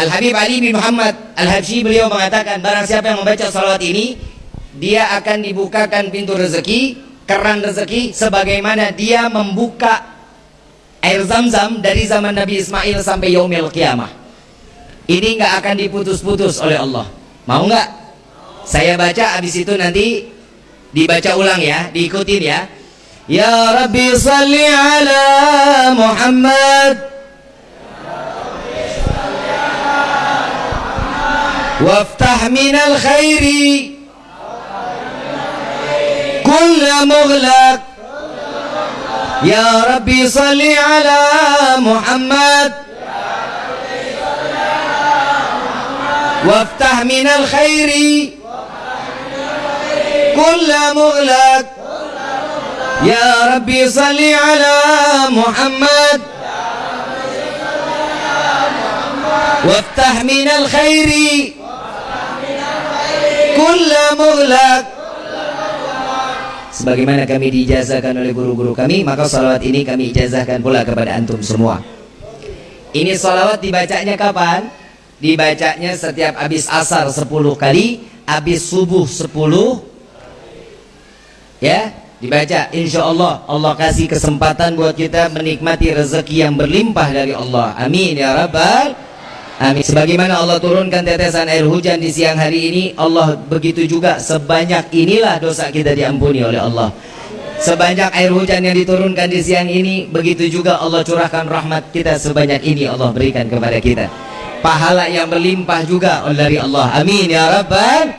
Al-Habib Ali bin Muhammad Al-Habsyi beliau mengatakan barang siapa yang membaca salawat ini dia akan dibukakan pintu rezeki keran rezeki sebagaimana dia membuka air zam-zam dari zaman Nabi Ismail sampai yaumil qiyamah ini nggak akan diputus-putus oleh Allah. Mau nggak? Saya baca habis itu nanti dibaca ulang ya diikutin ya. Ya Rabbi salli ala Muhammad وافتح من الخير. كل مغلق. يا ربي صل على محمد. وافتح من الخير. كل مغلق. يا ربي صل على محمد. وافتح من الخير. kulla mughlaq sebagaimana kami dijazahkan oleh guru-guru kami maka salawat ini kami ijazahkan pula kepada antum semua. Ini salawat dibacanya kapan? dibacanya setiap habis asar 10 kali habis subuh 10 ya dibaca. Insya Allah Allah kasih kesempatan buat kita menikmati rezeki yang berlimpah dari Allah. Amin ya rabbal Amin. Sebagaimana Allah turunkan tetesan air hujan di siang hari ini, Allah begitu juga sebanyak inilah dosa kita diampuni oleh Allah. Sebanyak air hujan yang diturunkan di siang ini, begitu juga Allah curahkan rahmat kita sebanyak ini Allah berikan kepada kita. Pahala yang berlimpah juga dari Allah. Amin ya Rabbal